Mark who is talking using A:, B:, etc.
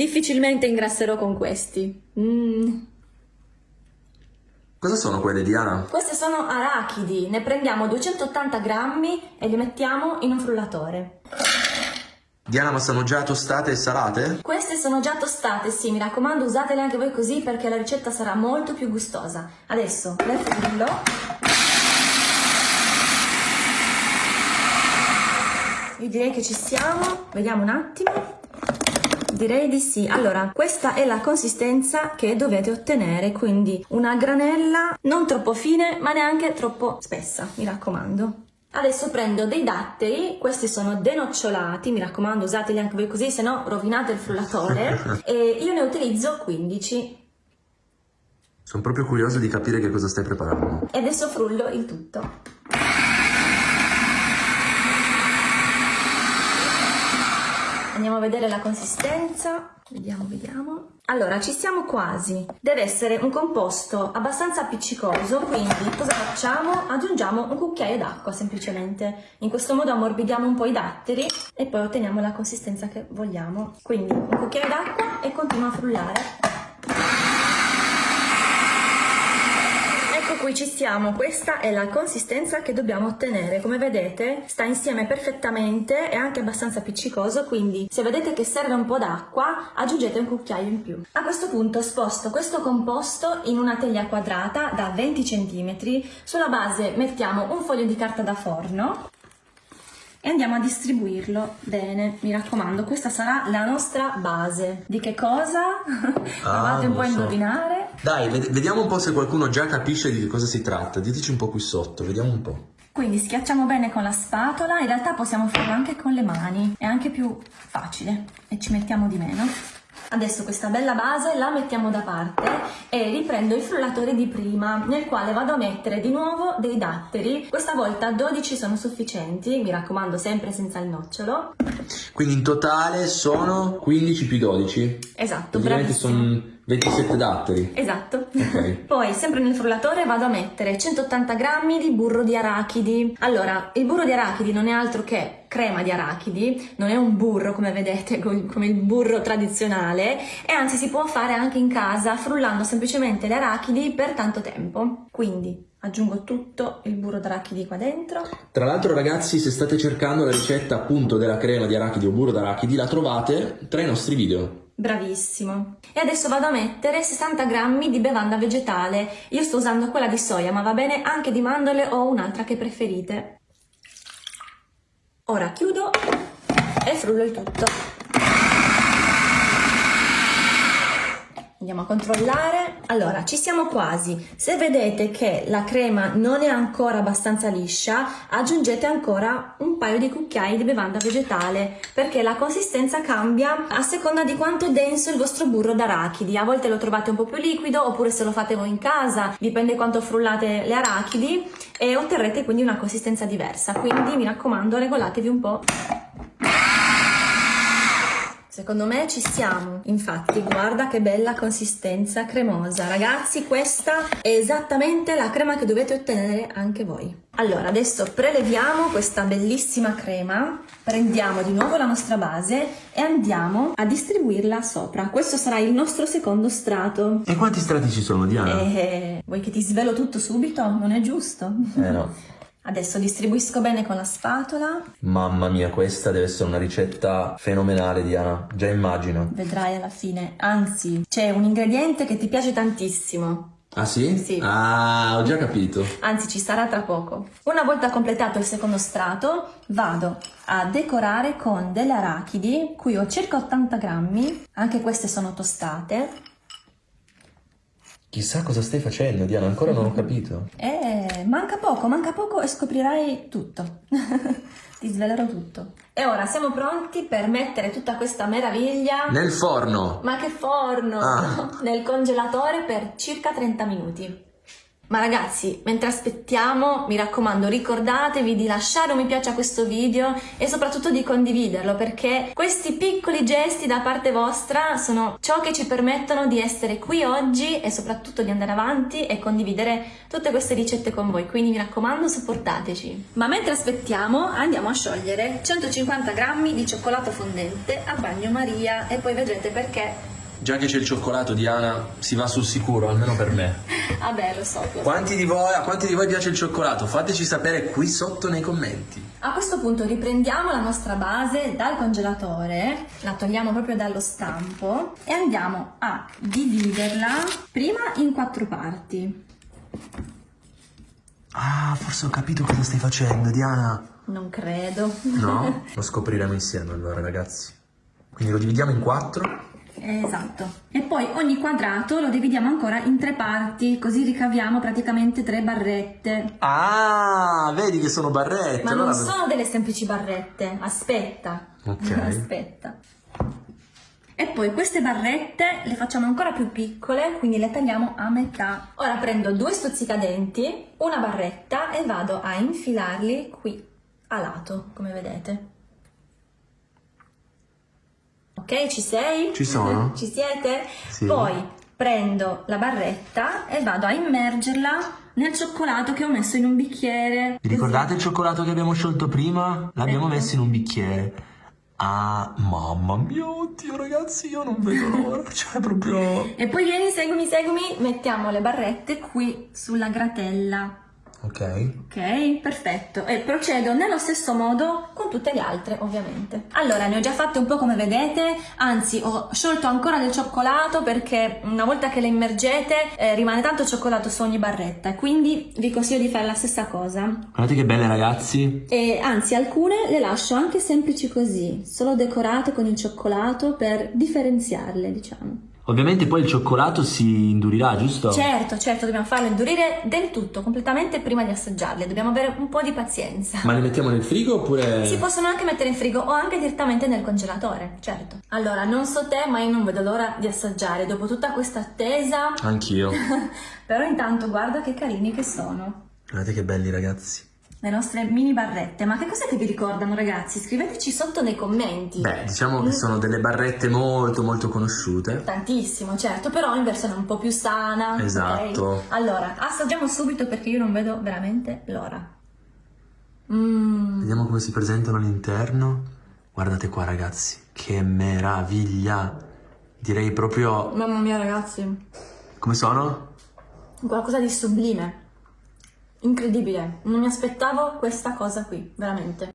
A: Difficilmente ingrasserò con questi. Mm.
B: Cosa sono quelle, Diana?
A: Queste sono arachidi, ne prendiamo 280 grammi e li mettiamo in un frullatore.
B: Diana, ma sono già tostate e salate?
A: Queste sono già tostate, sì, mi raccomando usatele anche voi così perché la ricetta sarà molto più gustosa. Adesso le frullo. Io direi che ci siamo, vediamo un attimo. Direi di sì. Allora, questa è la consistenza che dovete ottenere, quindi una granella non troppo fine ma neanche troppo spessa, mi raccomando. Adesso prendo dei datteri, questi sono denocciolati, mi raccomando usateli anche voi così, se no rovinate il frullatore, e io ne utilizzo 15.
B: Sono proprio curioso di capire che cosa stai preparando.
A: E adesso frullo il tutto. Andiamo a vedere la consistenza. Vediamo, vediamo. Allora, ci siamo quasi. Deve essere un composto abbastanza appiccicoso, quindi cosa facciamo? Aggiungiamo un cucchiaio d'acqua semplicemente. In questo modo ammorbidiamo un po' i datteri e poi otteniamo la consistenza che vogliamo. Quindi un cucchiaio d'acqua e continuo a frullare. Qui ci siamo, questa è la consistenza che dobbiamo ottenere, come vedete sta insieme perfettamente, è anche abbastanza appiccicoso, quindi se vedete che serve un po' d'acqua aggiungete un cucchiaio in più. A questo punto sposto questo composto in una teglia quadrata da 20 cm, sulla base mettiamo un foglio di carta da forno e andiamo a distribuirlo bene, mi raccomando, questa sarà la nostra base. Di che cosa? Provate
B: Ah,
A: un po' a
B: so.
A: indovinare.
B: Dai, ved- vediamo un po' se qualcuno già capisce di che cosa si tratta. Diteci un po' qui sotto, vediamo un po'.
A: Quindi schiacciamo bene con la spatola, in realtà possiamo farlo anche con le mani, è anche più facile e ci mettiamo di meno. Adesso questa bella base la mettiamo da parte e riprendo il frullatore di prima nel quale vado a mettere di nuovo dei datteri, questa volta 12 sono sufficienti, mi raccomando sempre senza il nocciolo.
B: Quindi in totale sono 15 più 12.
A: Esatto, bravissimo.
B: sono 27 datteri.
A: Esatto.
B: Ok.
A: Poi, sempre nel frullatore, vado a mettere 180 grammi di burro di arachidi. Allora, il burro di arachidi non è altro che crema di arachidi, non è un burro come vedete, co- come il burro tradizionale, e anzi si può fare anche in casa frullando semplicemente le arachidi per tanto tempo. Quindi aggiungo tutto il burro d'arachidi qua dentro.
B: Tra l'altro ragazzi, se state cercando la ricetta appunto della crema di arachidi o burro d'arachidi, la trovate tra i nostri video.
A: Bravissimo. E adesso vado a mettere 60 grammi di bevanda vegetale. Io sto usando quella di soia, ma va bene anche di mandorle o un'altra che preferite. Ora chiudo e frullo il tutto. Andiamo a controllare. Allora, ci siamo quasi. Se vedete che la crema non è ancora abbastanza liscia, aggiungete ancora un paio di cucchiai di bevanda vegetale perché la consistenza cambia a seconda di quanto è denso il vostro burro d'arachidi. A volte lo trovate un po' più liquido oppure se lo fate voi in casa, dipende quanto frullate le arachidi e otterrete quindi una consistenza diversa. Quindi mi raccomando, regolatevi un po'. Secondo me ci siamo, infatti guarda che bella consistenza cremosa. Ragazzi questa è esattamente la crema che dovete ottenere anche voi. Allora adesso preleviamo questa bellissima crema, prendiamo di nuovo la nostra base e andiamo a distribuirla sopra. Questo sarà il nostro secondo strato.
B: E quanti strati ci sono, Diana?
A: Eh, vuoi che ti svelo tutto subito? Non è giusto?
B: Eh no.
A: Adesso distribuisco bene con la spatola,
B: Mamma mia, questa deve essere una ricetta fenomenale, Diana. Già immagino.
A: vedrai alla fine. Anzi, c'è un ingrediente che ti piace tantissimo.
B: Ah sì?
A: Sì.
B: Ah, ho già capito.
A: Anzi, ci sarà tra poco. Una volta completato il secondo strato, vado a decorare con delle arachidi, qui ho circa 80 grammi, anche queste sono tostate.
B: Chissà cosa stai facendo, Diana, ancora non ho capito.
A: E manca poco, manca poco e scoprirai tutto. Ti svelerò tutto. E ora siamo pronti per mettere tutta questa meraviglia.
B: Nel forno.
A: Ma che forno!
B: Ah.
A: Nel congelatore per circa 30 minuti. Ma ragazzi, mentre aspettiamo, mi raccomando, ricordatevi di lasciare un mi piace a questo video e soprattutto di condividerlo perché questi piccoli gesti da parte vostra sono ciò che ci permettono di essere qui oggi e soprattutto di andare avanti e condividere tutte queste ricette con voi. Quindi mi raccomando, supportateci. Ma mentre aspettiamo, andiamo a sciogliere 150 grammi di cioccolato fondente a bagnomaria e poi vedrete perché
B: Già che c'è il cioccolato, Diana, si va sul sicuro, almeno per me.
A: Vabbè, lo so. Lo so.
B: Quanti di voi, a quanti di voi piace il cioccolato? Fateci sapere qui sotto nei commenti.
A: A questo punto riprendiamo la nostra base dal congelatore, la togliamo proprio dallo stampo e andiamo a dividerla prima in quattro parti.
B: Ah, forse ho capito cosa stai facendo, Diana.
A: Non credo.
B: No? Lo scopriremo insieme allora, ragazzi. Quindi lo dividiamo in quattro.
A: Esatto. E poi ogni quadrato lo dividiamo ancora in tre parti, così ricaviamo praticamente tre barrette.
B: Ah, vedi che sono barrette.
A: Ma
B: allora...
A: non sono delle semplici barrette, aspetta.
B: Ok.
A: Aspetta. E poi queste barrette le facciamo ancora più piccole, quindi le tagliamo a metà. Ora prendo due stuzzicadenti, una barretta e vado a infilarli qui a lato, come vedete. Ok, ci sei?
B: Ci sono.
A: Ci siete?
B: Sì.
A: Poi prendo la barretta e vado a immergerla nel cioccolato che ho messo in un bicchiere.
B: Vi ricordate il cioccolato che abbiamo sciolto prima? L'abbiamo
A: Ecco.
B: messo in un bicchiere. Ah, mamma mia, oddio ragazzi, io non vedo l'ora. Cioè, proprio...
A: E poi vieni, seguimi, seguimi, mettiamo le barrette qui sulla gratella.
B: Ok.
A: Ok, perfetto. E procedo nello stesso modo con tutte le altre, ovviamente. Allora, ne ho già fatte un po' come vedete, anzi ho sciolto ancora del cioccolato perché una volta che le immergete eh, rimane tanto cioccolato su ogni barretta, quindi vi consiglio di fare la stessa cosa.
B: Guardate che belle ragazzi.
A: E anzi, alcune le lascio anche semplici così, solo decorate con il cioccolato per differenziarle, diciamo.
B: Ovviamente poi il cioccolato si indurirà, giusto?
A: Certo, certo, dobbiamo farle indurire del tutto, completamente prima di assaggiarle, dobbiamo avere un po' di pazienza.
B: Ma li mettiamo nel frigo oppure...
A: Si possono anche mettere in frigo o anche direttamente nel congelatore, certo. Allora, non so te, ma io non vedo l'ora di assaggiare dopo tutta questa attesa.
B: Anch'io.
A: Però intanto guarda che carini che sono.
B: Guardate che belli ragazzi.
A: Le nostre mini barrette. Ma che cos'è che vi ricordano, ragazzi? Scriveteci sotto nei commenti.
B: Beh, diciamo che sono delle barrette molto molto conosciute.
A: Tantissimo, certo, però in versione un po' più sana.
B: Esatto.
A: Allora, assaggiamo subito perché io non vedo veramente l'ora. Mmm.
B: Vediamo come si presentano all'interno. Guardate qua ragazzi, che meraviglia. Direi proprio...
A: Mamma mia, ragazzi.
B: Come sono?
A: Qualcosa di sublime. Incredibile. Non mi aspettavo questa cosa qui, veramente.